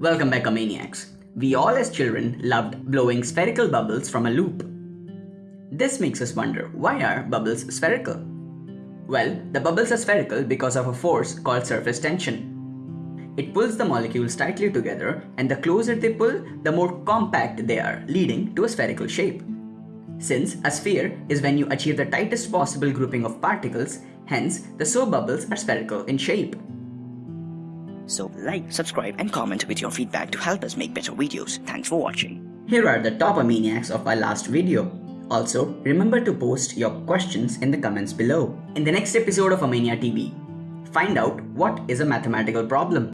Welcome back, Maniacs. We all as children loved blowing spherical bubbles from a loop. This makes us wonder, why are bubbles spherical? Well, the bubbles are spherical because of a force called surface tension. It pulls the molecules tightly together and the closer they pull, the more compact they are, leading to a spherical shape. Since a sphere is when you achieve the tightest possible grouping of particles, hence the so bubbles are spherical in shape. So like, subscribe and comment with your feedback to help us make better videos. Thanks for watching. Here are the top maniacs of our last video. Also, remember to post your questions in the comments below. In the next episode of Amania TV, find out what is a mathematical problem.